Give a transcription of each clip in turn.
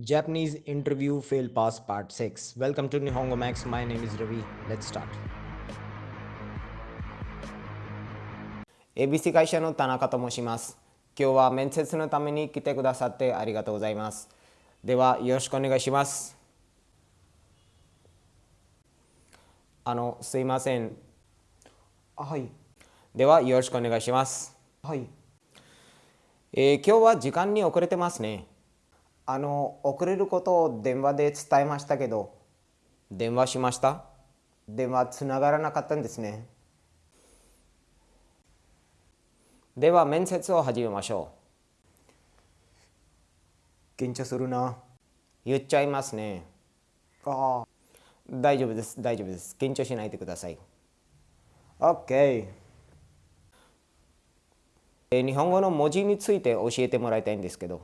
Japanese interview fail pass part 6. Welcome to Nihongo Max. My name is Ravi. Let's start. ABC 会社の田中と申します。今日は面接のために来てくださってありがとうございます。ではよろしくお願いします。あのすいません。はい。ではよろしくお願いします。はい。えー今日は時間に遅れてますね。あの遅れることを電話で伝えましたけど。電話しました？電話つながらなかったんですね。では面接を始めましょう。緊張するな。言っちゃいますね。ああ大丈夫です大丈夫です。緊張しないでください。OK えー日本語の文字について教えてもらいたいんですけど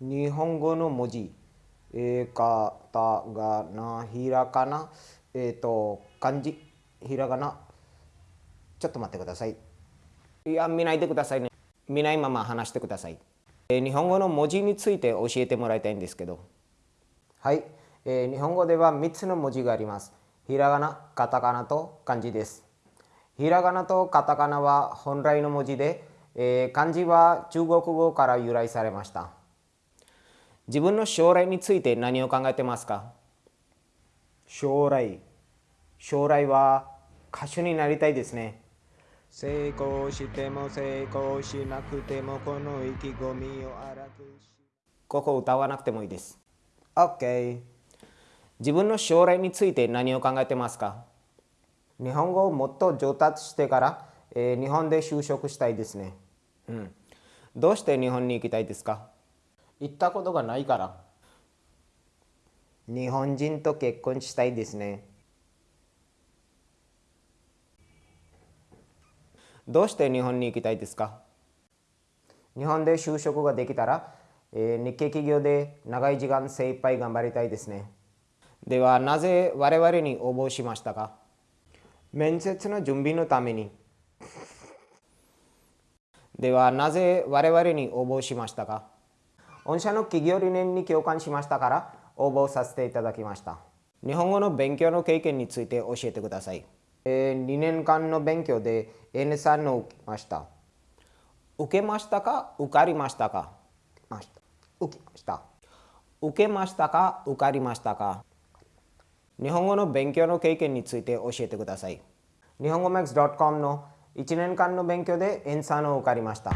日本語の文字、えー、カタガナ、ひらがな、えっ、と、漢字、ひらがな。ちょっと待ってください。いや、見ないでくださいね。見ないまま話してください。えー日本語の文字について教えてもらいたいんですけど。はい、えー日本語では3つの文字があります。ひらがな、カタカナと漢字です。ひらがなとカタカナは本来の文字で、えー漢字は中国語から由来されました。自分の将来について何を考えてますか？将来。将来は歌手になりたいですね。成功しても成功しなくてもこの意気込みを荒くし。ここ歌わなくてもいいです。OK 自分の将来について何を考えてますか？日本語をもっと上達してから、えー日本で就職したいですね。うん。どうして日本に行きたいですか？行ったことがないから。日本人と結婚したいですね。どうして日本に行きたいですか？日本で就職ができたら、えー日系企業で長い時間精一杯頑張りたいですね。ではなぜ我々に応募しましたか？面接の準備のために。ではなぜ我々に応募しましたか？御社の企業理念に共感しましたから応募させていただきました。日本語の勉強の経験について教えてください、えー2年間の勉強で N3 の受けました。受けましたか受かりましたか？受けました。受けましたか？受かりましたか？日本語の勉強の経験について教えてください。日本語 max.com の1年間の勉強で N3 を受かりました。